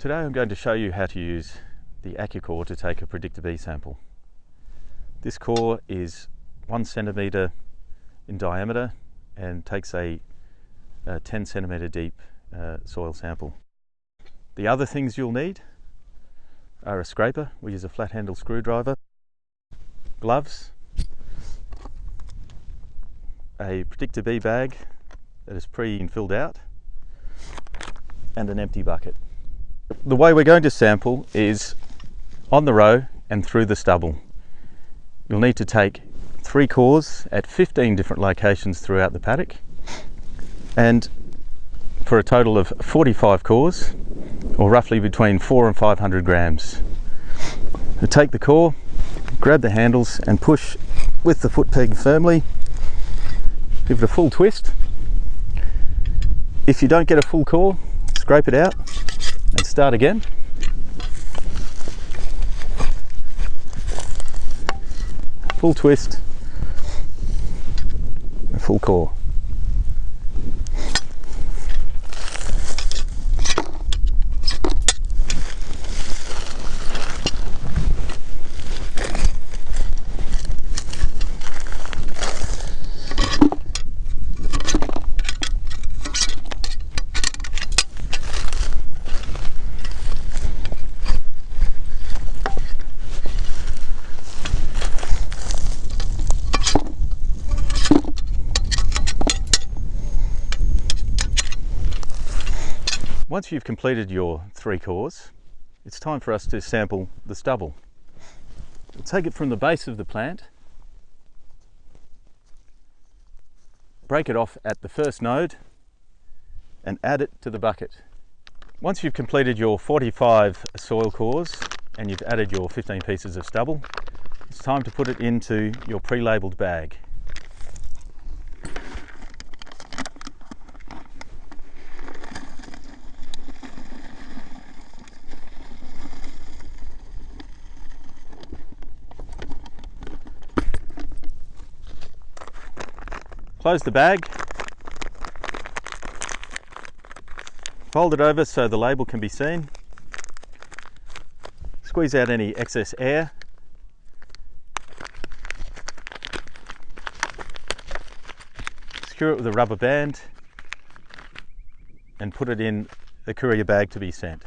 Today I'm going to show you how to use the AccuCore to take a PREDICTA B sample. This core is one centimetre in diameter and takes a, a 10 centimetre deep uh, soil sample. The other things you'll need are a scraper, we use a flat handle screwdriver, gloves, a PREDICTA B bag that is pre-filled out, and an empty bucket. The way we're going to sample is on the row and through the stubble. You'll need to take three cores at 15 different locations throughout the paddock and for a total of 45 cores or roughly between 4 and 500 grams. Take the core, grab the handles and push with the foot peg firmly, give it a full twist. If you don't get a full core, scrape it out and start again. Full twist, full core. Once you've completed your three cores, it's time for us to sample the stubble. We'll take it from the base of the plant, break it off at the first node and add it to the bucket. Once you've completed your 45 soil cores and you've added your 15 pieces of stubble, it's time to put it into your pre-labelled bag. Close the bag. Fold it over so the label can be seen. Squeeze out any excess air. Secure it with a rubber band and put it in the courier bag to be sent.